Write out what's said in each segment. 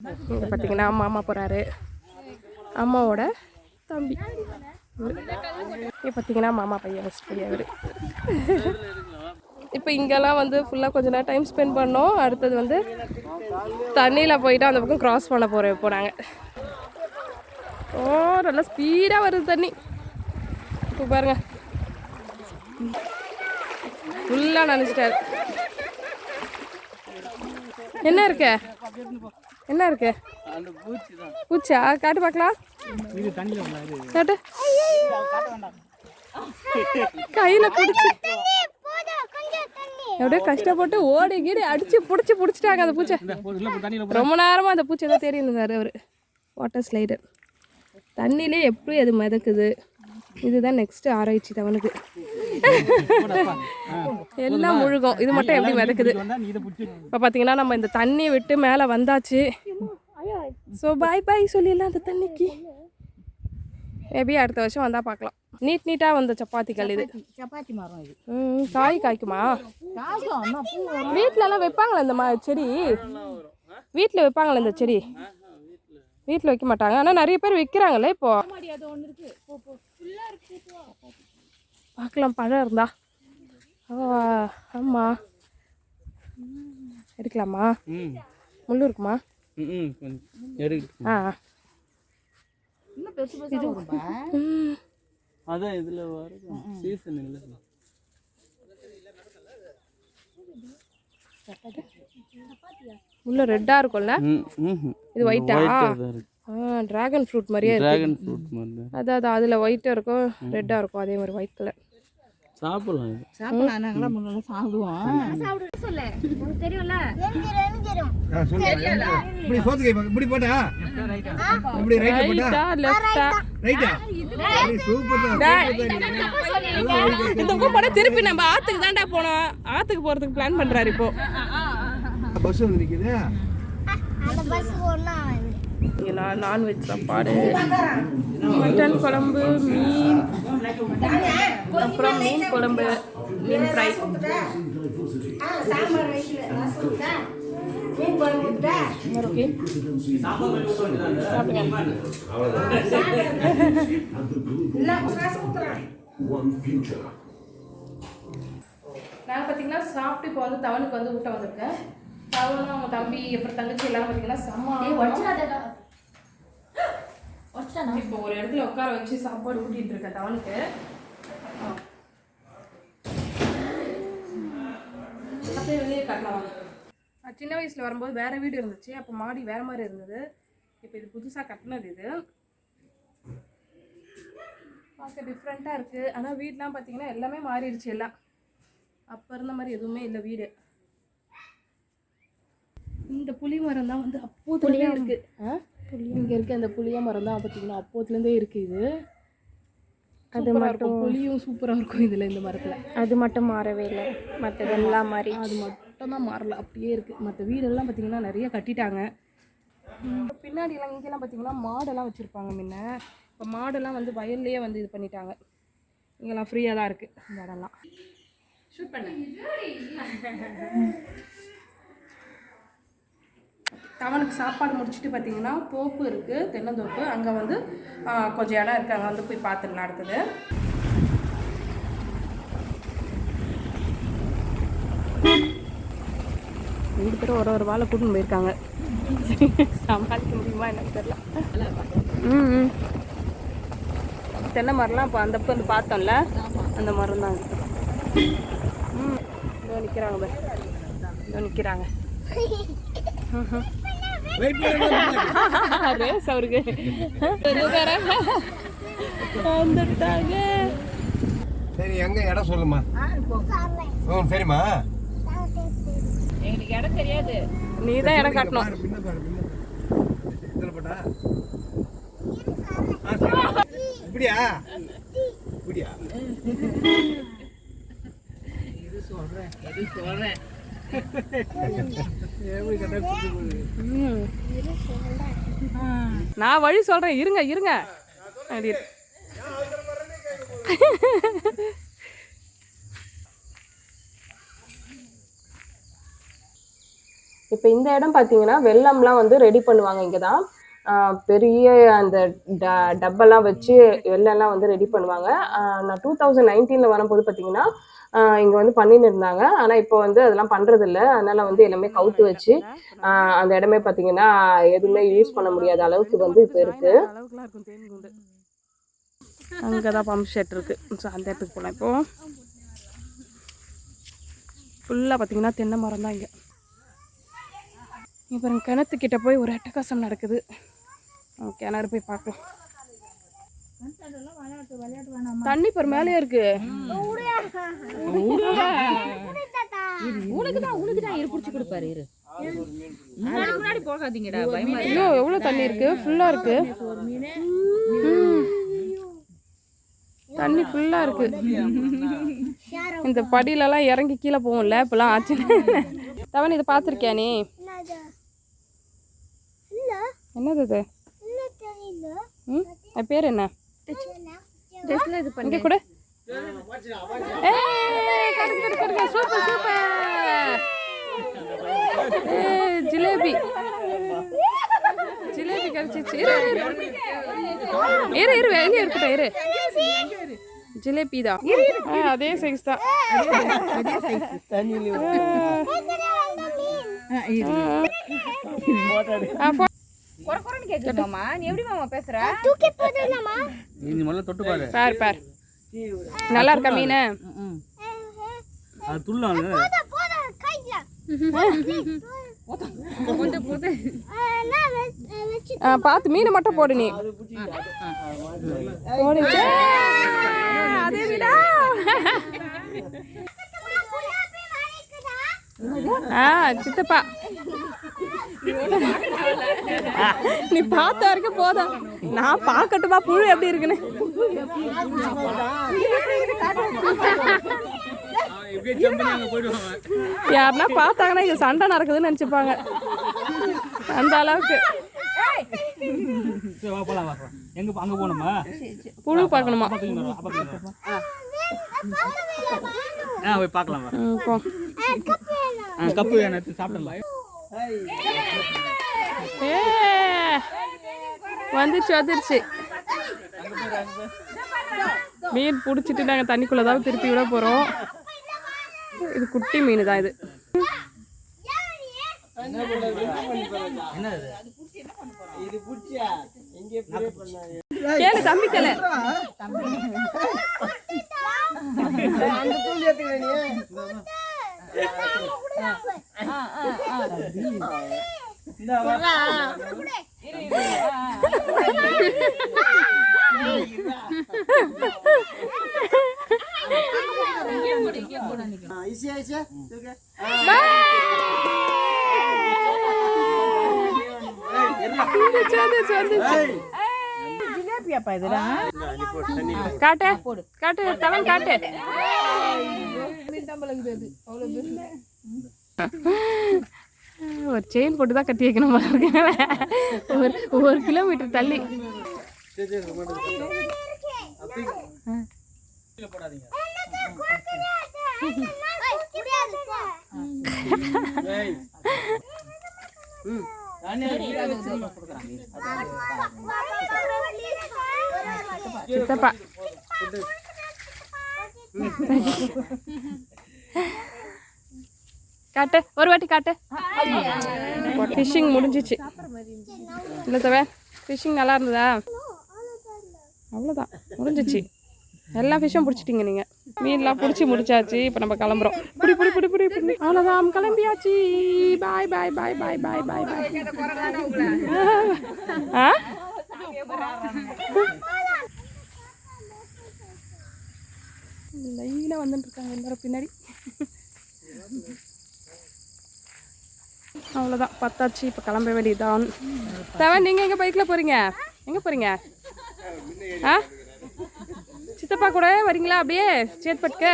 இங்கே பார்த்தீங்கன்னா மாமா போகிறாரு அம்மாவோட தம்பி. இங்கே பார்த்தீங்கன்னா மாமா பையன் ஃபஸ்ட் பையன் அவர் இப்போ இங்கெல்லாம் வந்து ஃபுல்லாக கொஞ்ச நேரம் டைம் ஸ்பெண்ட் பண்ணோம். அடுத்தது வந்து தண்ணியில் போயிட்டு அந்த பக்கம் கிராஸ் பண்ண போகிறோம் இப்போ நாங்கள் ஓ நல்லா ஸ்பீடாக வருது தண்ணி. இப்போ பாருங்க. ஃபுல்லாக நினச்சிட்டாரு என்ன இருக்க? என்ன இருக்கு? அந்த பூச்சி தான். பூச்சா? காட்டு பார்க்கலாம். காட்டு. கையில பிடிச்சி. அப்படியே கஷ்டப்பட்டு ஓடி கீடி அடிச்சு பிடிச்சி பிடிச்சிட்டாங்க அந்த பூச்சை. ரொம்ப நேரமா அந்த பூச்சை தான் தேடி இருந்தாரு அவரு. வாட்டர் ஸ்லைடர் தண்ணியிலே எப்படி அது மிதக்குது. இதுதான் நெக்ஸ்ட் ஆராய்ச்சி தவனுக்கு எல்லாம் முழுகும். இது மட்டும் எப்படி பிடிச்சி இப்போ பார்த்தீங்கன்னா நம்ம இந்த தண்ணியை விட்டு மேலே வந்தாச்சு. ஸோ பாய் பாய் சொல்லிடலாம் அந்த தண்ணிக்கு. மேபி அடுத்த வருஷம் வந்தால் பார்க்கலாம் நீட் நீட்டாக வந்த சப்பாத்திகள் இது. சப்பாத்தி மரம் இது. காய் காய்க்குமா? வீட்டிலலாம் வைப்பாங்களா இந்த மா செடி? வீட்டில் வைப்பாங்களா இந்த செடி? வீட்டில் வைக்க மாட்டாங்க. ஆனால் நிறைய பேர் விற்கிறாங்களே இப்போ? பார்க்கலாம் பழம் இருந்தா. ஆமாம் எடுக்கலாமா? ம். முள்ளு இருக்குமா? ஆ. அதான் இதில் வருது. சீசன் இல்லை. உள்ள ரெட்டாக இருக்கும்ல? ம் ம். இது ஒயிட்டா தான் இருக்கு. ஆ ட்ராகன் ஃப்ரூட் மாதிரியே இருக்கு. ட்ராகன் ஃப்ரூட் மாதிரி தான். அதான் அதான் அதில் ஒயிட்டாக இருக்கும் ரெட்டாக இருக்கும் அதே மாதிரி ஒயிட் கலர் சாப்பிடலாம் இது. சாப்பிடலாம் நாங்களாம் முன்னாடி சாப்பிடுவோம். இப்படி சோத்து கை இப்படி போட்டா? இப்படி ரைட்ல போட்டா? ரைட்டா லெஃப்டா ரைட்டா சூப்பர் தான் இந்த பக்கம் போனால் திருப்பி நம்ம தான்டா போனோம். ஆற்றுக்கு போகிறதுக்கு பிளான் பண்ணுறாரு இப்போ. பஸ் வந்து நிக்குது. நான் நான்வெஜ் சாப்பாடு. மட்டன் குழம்பு மீன் அப்புறம் மீன் குழம்பு மீன் ஃப்ரை. ஓகே நான் பார்த்தீங்கன்னா சாப்பிட்டு இப்போ வந்து தவனுக்கு வந்து ஊட்ட வந்திருக்கேன். தவனும் அவங்க தம்பி அப்புறம் தங்கச்சி எல்லாம் பார்த்தீங்கன்னா செம்ம இப்போ ஒரு இடத்துல உட்கார வச்சு சாப்பாடு ஊட்டிட்டு இருக்கேன் தவனுக்கு ஆ. அப்படியே வெளியே காட்டலாம் சின்ன வயசில் வரும்போது வேற வீடு இருந்துச்சு. அப்போ மாடி வேற மாதிரி இருந்தது. இப்போ இது புதுசாக கட்டினது இது. பார்க்க டிஃப்ரெண்ட்டாக இருக்குது ஆனால் வீடெலாம் பார்த்தீங்கன்னா எல்லாமே மாறிடுச்சு எல்லாம். அப்போ இருந்த மாதிரி எதுவுமே இல்லை வீடு. இந்த புளி மரம் தான் வந்து அப்போதுலேயே இருக்கு. இங்கே இருக்க அந்த புளிய மரம் தான் பார்த்தீங்கன்னா அப்போதுலேருந்தே இருக்கு இது. அது மட்டும் புளியும் சூப்பராக இருக்கும் இதில் இந்த மரத்தில். அது மட்டும் மாறவே இல்லை. மற்றதெல்லாம் மாறி. அது மட்டும் தான் மாறல அப்படியே இருக்குது மற்ற வீடெல்லாம் பார்த்தீங்கன்னா நிறைய கட்டிட்டாங்க. பின்னாடிலாம் இங்கெல்லாம் பார்த்தீங்கன்னா மாடெல்லாம் வச்சுருப்பாங்க முன்ன. இப்போ மாடெல்லாம் வந்து வயல்லையே வந்து இது பண்ணிட்டாங்க. இங்கெல்லாம் ஃப்ரீயாக தான் இருக்குது இந்த இடம்லாம். ஷூட் பண்ண. தவனுக்கு சாப்பாடு முடிச்சுட்டு பார்த்தீங்கன்னா தோப்பு இருக்குது தென்னந்தோப்பு. அங்கே வந்து கொஞ்சம் இடம் இருக்குது அங்கே வந்து போய் பார்த்துடலாம் அடுத்தது. ரெண்டு பேரும் ஒரு ஒரு வாழை கூட்டின்னு போயிருக்காங்க. சமாளிக்க முடியுமா என்னன்னு தெரியல. ம் ம். தென்னை மரம்லாம் இப்போ அந்த வந்து பார்த்தோம்ல அந்த மரம் தான் ம். இதோ நிற்கிறாங்க பாரு. இதோ நிற்கிறாங்க ரேஸ் அவருக்கு. வந்துட்டாங்க. சரி எங்க? இடம் சொல்லுமா. ஓ சரிம்மா. எங்களுக்கு இடம் தெரியாது. நீ தான் இடம் காட்டணும். இப்படியா? இப்படியா? எது சொல்றேன் சொல்றேன். நான் வழி சொல்றேன். இருங்க இருங்க. அப்படி இப்போ இந்த இடம் பார்த்தீங்கன்னா வெள்ளம்லாம் வந்து ரெடி பண்ணுவாங்க இங்கே தான் பெரிய அந்த ட டப்பெல்லாம் வச்சு வெள்ளம்லாம் வந்து ரெடி பண்ணுவாங்க. நான் டூ தௌசண்ட் நைன்டீனில் வரும்போது பார்த்தீங்கன்னா இங்கே வந்து பண்ணின்னு இருந்தாங்க. ஆனால் இப்போ வந்து அதெல்லாம் பண்ணுறது இல்லை அதனால வந்து எல்லாமே கவுத்து வச்சு அந்த இடமே பார்த்தீங்கன்னா எதுவுமே யூஸ் பண்ண முடியாத அளவுக்கு வந்து இப்போ இருக்கு. அளவுக்குலாம் இருக்கும் தேன் குண்டு. அங்கே தான் பம்ப் ஷெட் இருக்கு. ஸோ அந்த இடத்துக்கு போகலாம் இப்போ. ஃபுல்லாக பார்த்தீங்கன்னா தென்னை மரம் தான் இங்கே. இங்கே பாருங்க கிணத்துக்கிட்ட போய் ஒரு அட்டகாசம் நடக்குது. கிணறு போய் பார்க்கலாம். தண்ணி பாரு மேலேயே இருக்கு. உனக்கு தான் உனக்கு தான் இரு பிடிச்சி கொடுப்பாரு இரு. முன்னாடி முன்னாடி போகாதீங்கடா பயமா ஐயோ எவ்வளோ தண்ணி இருக்கு? ஃபுல்லாக இருக்கு. ம். தண்ணி ஃபுல்லாக இருக்கு. இந்த படியிலலாம் இறங்கி கீழே போகும்ல இப்போலாம் ஆச்சு. தவன் இதை பார்த்துருக்கியா நீ? என்னது? பேர் என்ன? இங்கே கூட. Super super. ஏய், ஜிலேபி. ஜிலேபி கிடைச்சிச்சு. இரு இரு, வெளியே இருக்கட்டும் இரு. ஜிலேபி தான். அதே சைஸ் தான். ஆ, போ. குறை குறைன்னு கேக்குது மாமா நீ எப்படி மாமா பேசுற? நீ முதல்ல தொட்டு பாரு. பார் பார். நல்லா இருக்கா மீன்? அது துள்ளாங்க ஆ, பார்த்து மீனை மட்டும் போடு நீ. போடு. அதே மீனா ஆ சித்தப்பா. நீ பார்த்த வரைக்கும் போதும். நான் பார்க்கட்டுமா? புழு எப்படி இருக்குன்னு. யாருன்னா பார்த்தாங்கன்னா இது சண்டை நடக்குதுன்னு நினச்சிப்பாங்க. அந்த அளவுக்கு. எங்க அங்க போகணுமா? புழு பார்க்கணுமா? போய் பார்க்கலாம் கப்பு வேணும். சாப்பிடலாம். ஏ வந்துச்சு வந்துருச்சு. மீன் பிடிச்சிட்டு நாங்கள் தண்ணிக்குள்ளே தான் திருப்பி விட போகிறோம் இது குட்டி மீன் தான் இது. கேளு தம்பி கேளு. வந்துச்சு வந்துச்சு ஜிலேபியாப்பா இதெல்லாம் காட்டு காட்டு தவன் காட்டு. ஒரு செயின் போட்டு தான் கட்டி வைக்கணும் ஒரு ஒரு கிலோமீட்டர் தள்ளி. சித்தப்பா. காட்டு ஒரு வாட்டி காட்டு. ஃபிஷ்ஷிங் முடிஞ்சிச்சு. இல்லை தவிர ஃபிஷ்ஷிங் நல்லா இருந்ததா? அவ்வளோதான் முடிஞ்சிச்சு. எல்லா ஃபிஷ்ஷும் பிடிச்சிட்டிங்க நீங்கள் மீன்லாம் பிடிச்சி முடிச்சாச்சு இப்போ நம்ம கிளம்புறோம். புடி புடி புடி புடி புடி. அவ்வளோதான் கிளம்பியாச்சு. பாய் பாய் பாய் பாய் பாய் பாய் பாய் ஆ? லைனாக வந்துட்டு இருக்காங்க எல்லாரும் பின்னாடி. அவ்வளோதான் பத்தாச்சு இப்போ கிளம்ப வேண்டியதுதான். தவன் நீங்கள் எங்கே பைக்கில் போகிறீங்க எங்கே போகிறீங்க ஆ? சித்தப்பா கூட வரீங்களா அப்படியே? சேத்பட்டுக்கு?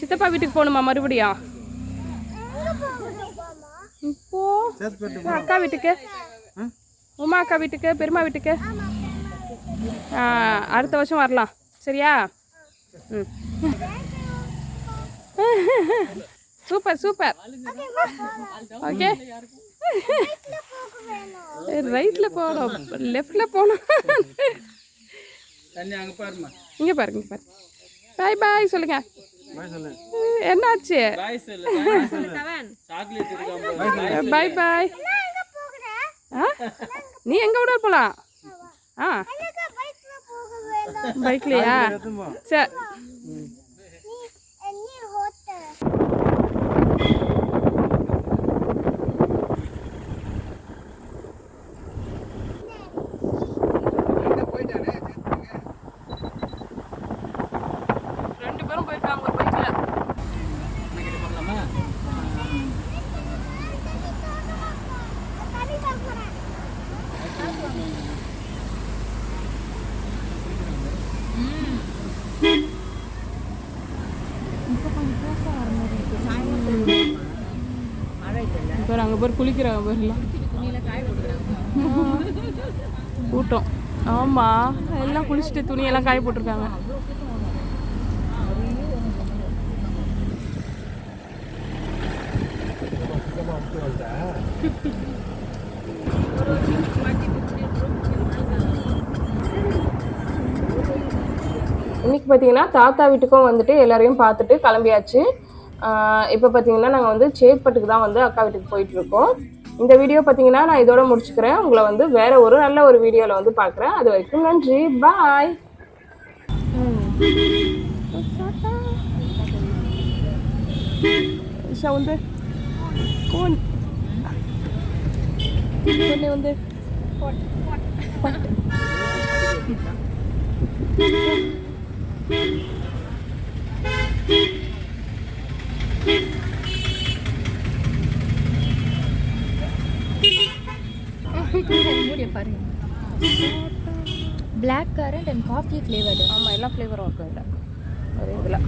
சித்தப்பா வீட்டுக்கு போகணுமா மறுபடியும் இப்போ அக்கா வீட்டுக்கு? உமா அக்கா வீட்டுக்கு பெருமா வீட்டுக்கு? ஆ, அடுத்த வருஷம் வரலாம். சரியா? ம். Super super. ஓகே. ரைட்ல போகணும். லெஃப்ட்ல போகணும். தண்ணி அங்கே பாருமா இங்க பாருங்க இங்க பாருங்க. பாய் பாய் சொல்லுங்க. என்னாச்சு? பாய் சொல்லு சாக்லேட் இருக்காம பாய் பாய் ஆ? நீ எங்க விட போலாம்? ஆ. பைக்லையா சரி ரெண்டு பேரும் போயிருக்காங்க ஒரு பைக்ல பேர் குளிக்கிறாங்க கூட்டம். ஆமாம் எல்லாம் குளிச்சுட்டு துணியெல்லாம் காய போட்டிருக்காங்க. இன்னைக்கு பார்த்தீங்கன்னா தாத்தா வீட்டுக்கும் வந்துட்டு எல்லாரையும் பார்த்துட்டு கிளம்பியாச்சு. இப்போ பார்த்தீங்கன்னா நாங்கள் வந்து சேத்பட்டுக்கு தான் வந்து அக்கா வீட்டுக்கு போயிட்டு இருக்கோம் இந்த வீடியோ பார்த்தீங்கன்னா நான் இதோட முடிச்சுக்கிறேன். உங்களை வந்து வேற ஒரு நல்ல ஒரு வீடியோவில் வந்து பார்க்குறேன் அது வரைக்கும் நன்றி. பாய் இஷா வந்து கோன். வந்து ஃப்ளேவர்டு ஆமாம் எல்லா ஃப்ளேவரும் இருக்கும் இதில் ஒரு இதில்.